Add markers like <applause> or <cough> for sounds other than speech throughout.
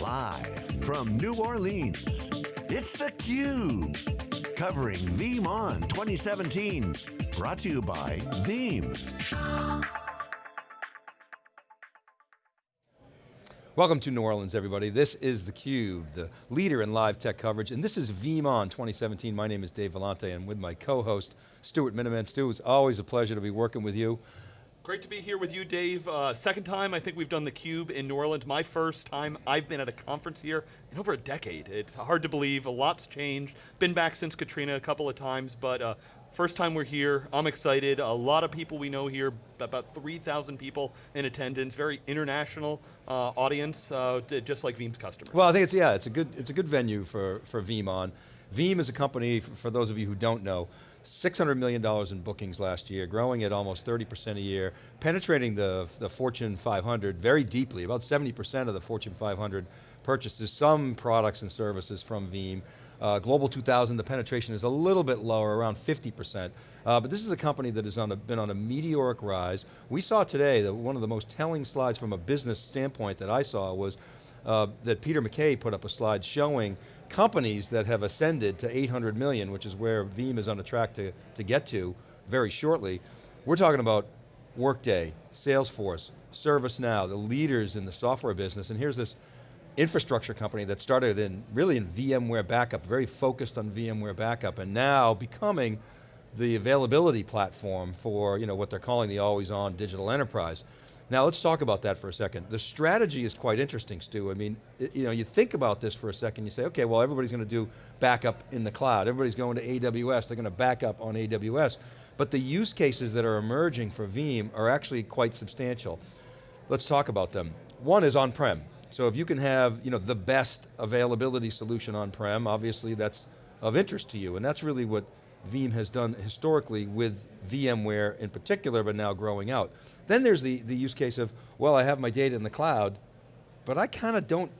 Live from New Orleans, it's theCUBE. Covering VeeamON 2017. Brought to you by Veeam. Welcome to New Orleans, everybody. This is theCUBE, the leader in live tech coverage, and this is VeeamON 2017. My name is Dave Vellante, and with my co-host, Stuart Miniman. Stu, it's always a pleasure to be working with you. Great to be here with you, Dave. Uh, second time I think we've done theCUBE in New Orleans. My first time I've been at a conference here in over a decade. It's hard to believe, a lot's changed. Been back since Katrina a couple of times, but uh, First time we're here, I'm excited. A lot of people we know here, about 3,000 people in attendance, very international uh, audience, uh, just like Veeam's customers. Well, I think it's, yeah, it's a good, it's a good venue for, for VeeamON. Veeam is a company, for those of you who don't know, $600 million in bookings last year, growing at almost 30% a year, penetrating the, the Fortune 500 very deeply, about 70% of the Fortune 500 purchases some products and services from Veeam. Uh, Global 2000, the penetration is a little bit lower, around 50%. Uh, but this is a company that has on a, been on a meteoric rise. We saw today that one of the most telling slides from a business standpoint that I saw was uh, that Peter McKay put up a slide showing companies that have ascended to 800 million, which is where Veeam is on a track to, to get to very shortly. We're talking about Workday, Salesforce, ServiceNow, the leaders in the software business, and here's this infrastructure company that started in, really in VMware backup, very focused on VMware backup, and now becoming the availability platform for you know, what they're calling the always-on digital enterprise. Now let's talk about that for a second. The strategy is quite interesting, Stu. I mean, you know, you think about this for a second, you say, okay, well everybody's going to do backup in the cloud. Everybody's going to AWS, they're going to back up on AWS. But the use cases that are emerging for Veeam are actually quite substantial. Let's talk about them. One is on-prem. So if you can have you know, the best availability solution on-prem, obviously that's of interest to you, and that's really what Veeam has done historically with VMware in particular, but now growing out. Then there's the, the use case of, well, I have my data in the cloud, but I kind of don't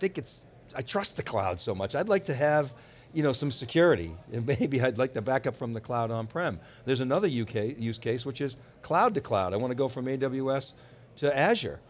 think it's, I trust the cloud so much. I'd like to have you know, some security, <laughs> and maybe I'd like to back up from the cloud on-prem. There's another UK, use case, which is cloud to cloud. I want to go from AWS to Azure.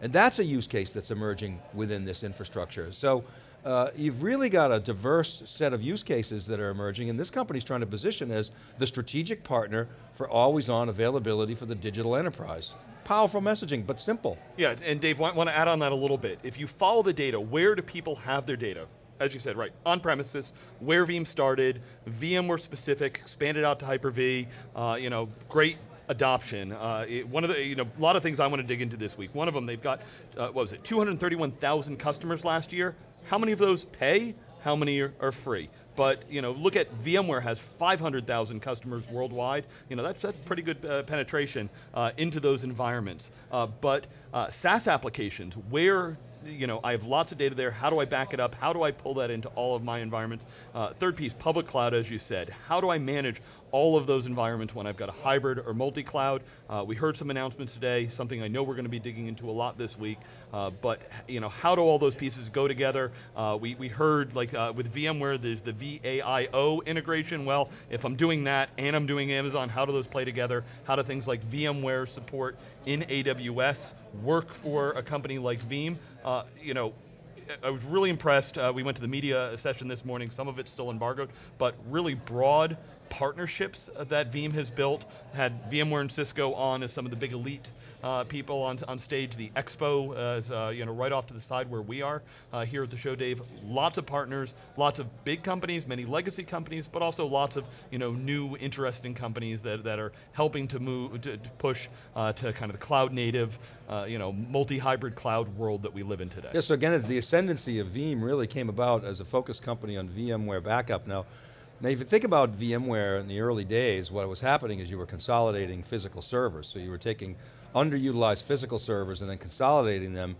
And that's a use case that's emerging within this infrastructure. So uh, you've really got a diverse set of use cases that are emerging, and this company's trying to position as the strategic partner for always-on availability for the digital enterprise. Powerful messaging, but simple. Yeah, and Dave, want, want to add on that a little bit. If you follow the data, where do people have their data? as you said, right, on premises, where Veeam started, VMware specific, expanded out to Hyper-V, uh, you know, great adoption. Uh, it, one of the, you know, a lot of things I want to dig into this week. One of them, they've got, uh, what was it, 231,000 customers last year. How many of those pay? How many are, are free? But you know, look at VMware has 500,000 customers worldwide. You know, that's, that's pretty good uh, penetration uh, into those environments. Uh, but uh, SaaS applications, where you know, I have lots of data there, how do I back it up? How do I pull that into all of my environments? Uh, third piece, public cloud, as you said. How do I manage all of those environments when I've got a hybrid or multi-cloud? Uh, we heard some announcements today, something I know we're going to be digging into a lot this week, uh, but you know, how do all those pieces go together? Uh, we, we heard like uh, with VMware, there's the VAIO integration. Well, if I'm doing that and I'm doing Amazon, how do those play together? How do things like VMware support in AWS work for a company like Veeam? Uh, you know, I was really impressed. Uh, we went to the media session this morning, some of it's still embargoed, but really broad partnerships that Veeam has built, had VMware and Cisco on as some of the big elite uh, people on, on stage. The expo is uh, you know, right off to the side where we are uh, here at the show, Dave. Lots of partners, lots of big companies, many legacy companies, but also lots of you know, new, interesting companies that, that are helping to move, to, to push uh, to kind of the cloud native, uh, you know, multi-hybrid cloud world that we live in today. Yeah, so again, the ascendancy of Veeam really came about as a focus company on VMware backup. Now, now if you think about VMware in the early days, what was happening is you were consolidating physical servers. So you were taking underutilized physical servers and then consolidating them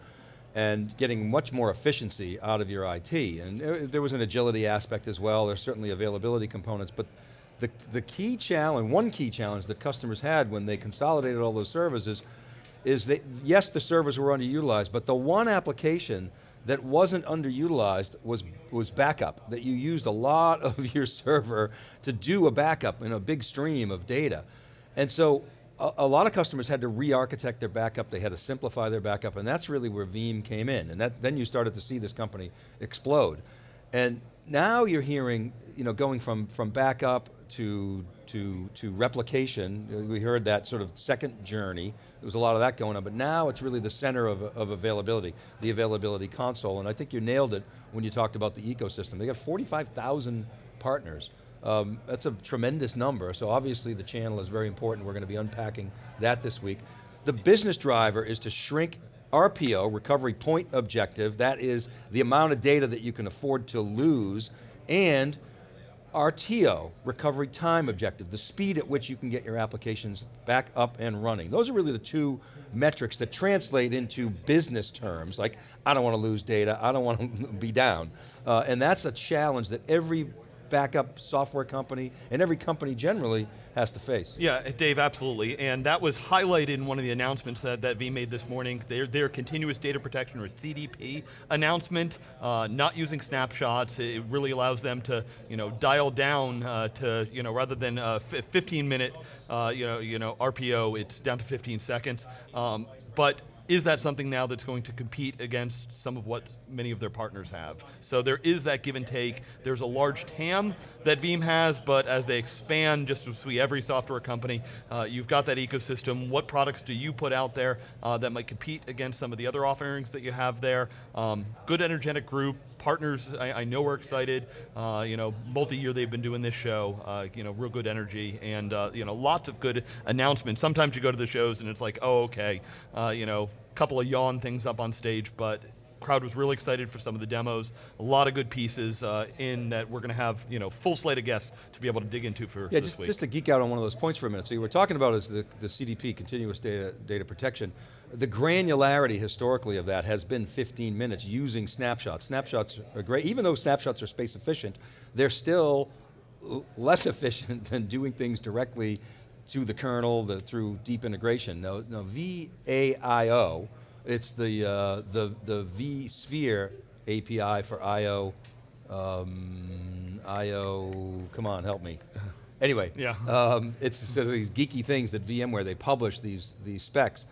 and getting much more efficiency out of your IT. And uh, there was an agility aspect as well, there's certainly availability components, but the, the key challenge, one key challenge that customers had when they consolidated all those servers is, is that, yes, the servers were underutilized, but the one application that wasn't underutilized was, was backup, that you used a lot of <laughs> your server to do a backup in a big stream of data. And so a, a lot of customers had to re-architect their backup, they had to simplify their backup, and that's really where Veeam came in, and that, then you started to see this company explode. And now you're hearing, you know, going from, from backup to, to, to replication, we heard that sort of second journey, there was a lot of that going on, but now it's really the center of, of availability, the availability console, and I think you nailed it when you talked about the ecosystem. They got 45,000 partners. Um, that's a tremendous number, so obviously the channel is very important. We're going to be unpacking that this week. The business driver is to shrink RPO, recovery point objective, that is the amount of data that you can afford to lose, and RTO, recovery time objective, the speed at which you can get your applications back up and running. Those are really the two metrics that translate into business terms, like I don't want to lose data, I don't want to <laughs> be down. Uh, and that's a challenge that every backup software company, and every company generally has to face. Yeah, Dave, absolutely. And that was highlighted in one of the announcements that, that Veeam made this morning. Their, their continuous data protection, or CDP announcement, uh, not using snapshots. It really allows them to you know, dial down uh, to, you know, rather than a 15 minute uh, you know, you know, RPO, it's down to 15 seconds. Um, but is that something now that's going to compete against some of what many of their partners have? So there is that give and take. There's a large TAM that Veeam has, but as they expand, just as we every software company, uh, you've got that ecosystem. What products do you put out there uh, that might compete against some of the other offerings that you have there? Um, good energetic group, partners I, I know are excited. Uh, you know, multi-year they've been doing this show. Uh, you know, real good energy and uh, you know, lots of good announcements. Sometimes you go to the shows and it's like, oh, okay, uh, you know, couple of yawn things up on stage, but crowd was really excited for some of the demos. A lot of good pieces uh, in that we're going to have you know full slate of guests to be able to dig into for yeah, this just, week. just to geek out on one of those points for a minute. So you were talking about is the, the CDP, continuous data, data protection. The granularity historically of that has been 15 minutes using snapshots. Snapshots are great, even though snapshots are space efficient, they're still less <laughs> efficient than doing things directly to the kernel, the, through deep integration. No, no, VAIO, it's the, uh, the, the vSphere API for I.O., um, I.O., come on, help me. Anyway, yeah. Um, it's sort of these geeky things that VMware, they publish these, these specs,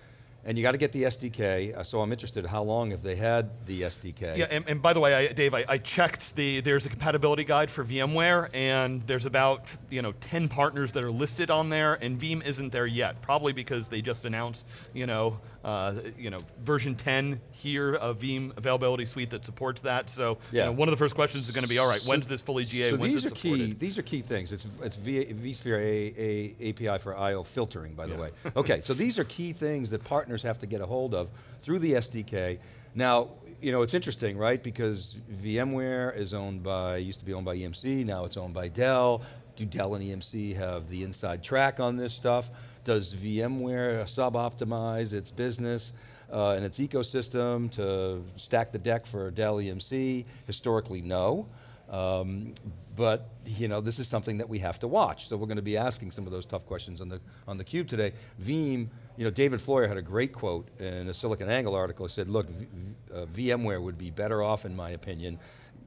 and you got to get the SDK, uh, so I'm interested how long have they had the SDK? Yeah, and, and by the way, I, Dave, I, I, checked the, there's a compatibility guide for VMware, and there's about you know 10 partners that are listed on there, and Veeam isn't there yet, probably because they just announced you know, uh, you know, version 10 here of Veeam Availability Suite that supports that, so yeah. You know, one of the first questions is going to be, all right, so, when's this fully GA, so when's these are supported? Key, these are key things, it's, it's v, vSphere a, a, API for I.O. filtering, by the yeah. way. Okay, so these are key things that partners partners have to get a hold of through the SDK. Now, you know, it's interesting, right? Because VMware is owned by, used to be owned by EMC, now it's owned by Dell. Do Dell and EMC have the inside track on this stuff? Does VMware sub-optimize its business uh, and its ecosystem to stack the deck for Dell EMC? Historically, no. Um, but you know, this is something that we have to watch. So we're going to be asking some of those tough questions on the on the cube today. Veeam, you know, David Floyer had a great quote in a SiliconANGLE article. He said, "Look, uh, VMware would be better off, in my opinion,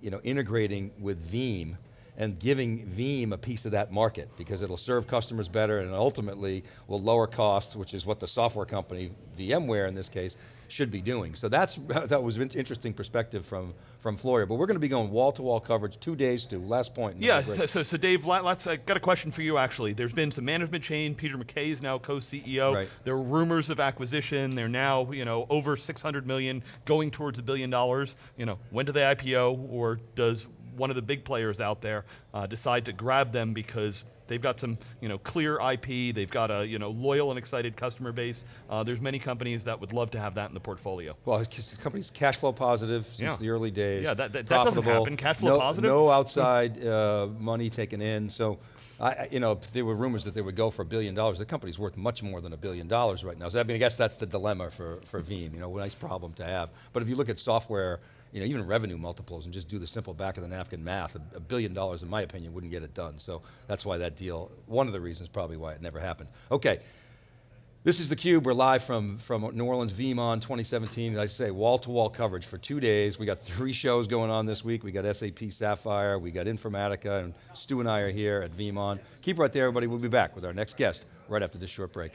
you know, integrating with Veeam." and giving Veeam a piece of that market because it'll serve customers better and ultimately will lower costs, which is what the software company, VMware in this case, should be doing. So that's, <laughs> that was an interesting perspective from, from Floyer, but we're going to be going wall-to-wall -wall coverage, two days to, last point. Yeah, so, so, so, Dave, let's, I got a question for you actually. There's been some management change, Peter McKay is now co-CEO. Right. There are rumors of acquisition, they're now you know, over 600 million, going towards a billion dollars. You know, when do they IPO, or does one of the big players out there uh, decide to grab them because They've got some you know, clear IP, they've got a you know, loyal and excited customer base. Uh, there's many companies that would love to have that in the portfolio. Well, the company's cash flow positive since yeah. the early days. Yeah, that, that, that doesn't happen, cash flow no, positive? No outside uh, money taken in, so I, you know, there were rumors that they would go for a billion dollars. The company's worth much more than a billion dollars right now. So I mean, I guess that's the dilemma for, for Veeam, you know, a nice problem to have. But if you look at software, you know, even revenue multiples and just do the simple back of the napkin math, a, a, billion dollars in my opinion wouldn't get it done. So that's why that deal, one of the reasons probably why it never happened. Okay, this is theCUBE, we're live from, from New Orleans VeeamON 2017. As I say, wall-to-wall -wall coverage for two days. We got three shows going on this week. We got SAP Sapphire, we got Informatica, and Stu and I are here at VeeamON. Keep right there everybody, we'll be back with our next guest right after this short break.